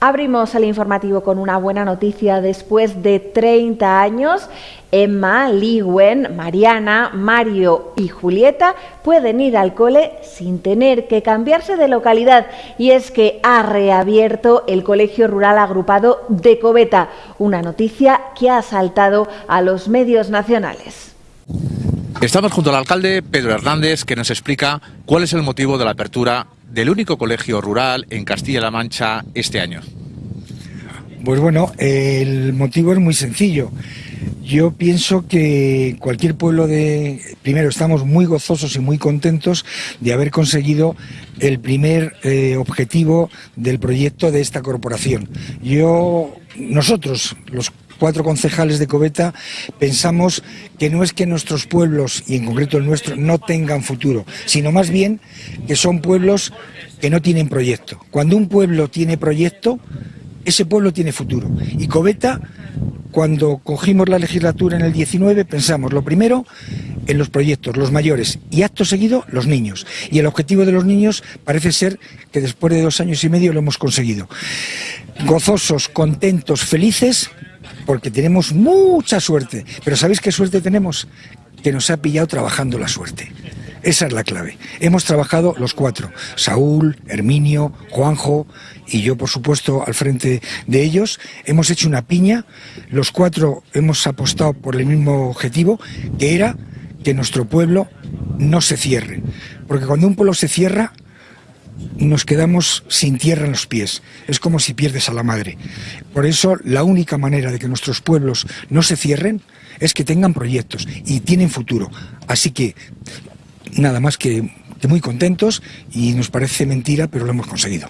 Abrimos el informativo con una buena noticia. Después de 30 años, Emma, Liwen, Mariana, Mario y Julieta pueden ir al cole sin tener que cambiarse de localidad. Y es que ha reabierto el Colegio Rural Agrupado de Coveta, una noticia que ha saltado a los medios nacionales. Estamos junto al alcalde Pedro Hernández que nos explica cuál es el motivo de la apertura del único colegio rural en Castilla-La Mancha este año. Pues bueno, el motivo es muy sencillo. Yo pienso que cualquier pueblo de... Primero, estamos muy gozosos y muy contentos de haber conseguido el primer eh, objetivo del proyecto de esta corporación. Yo, nosotros, los cuatro concejales de Coveta, pensamos que no es que nuestros pueblos, y en concreto el nuestro, no tengan futuro, sino más bien que son pueblos que no tienen proyecto. Cuando un pueblo tiene proyecto, ese pueblo tiene futuro. Y Coveta, cuando cogimos la legislatura en el 19, pensamos lo primero en los proyectos, los mayores, y acto seguido los niños. Y el objetivo de los niños parece ser que después de dos años y medio lo hemos conseguido. Gozosos, contentos, felices, porque tenemos mucha suerte. Pero ¿sabéis qué suerte tenemos? Que nos ha pillado trabajando la suerte. Esa es la clave. Hemos trabajado los cuatro, Saúl, Herminio, Juanjo y yo, por supuesto, al frente de ellos. Hemos hecho una piña, los cuatro hemos apostado por el mismo objetivo, que era que nuestro pueblo no se cierre. Porque cuando un pueblo se cierra, nos quedamos sin tierra en los pies. Es como si pierdes a la madre. Por eso la única manera de que nuestros pueblos no se cierren es que tengan proyectos y tienen futuro. Así que nada más que, muy contentos y nos parece mentira, pero lo hemos conseguido.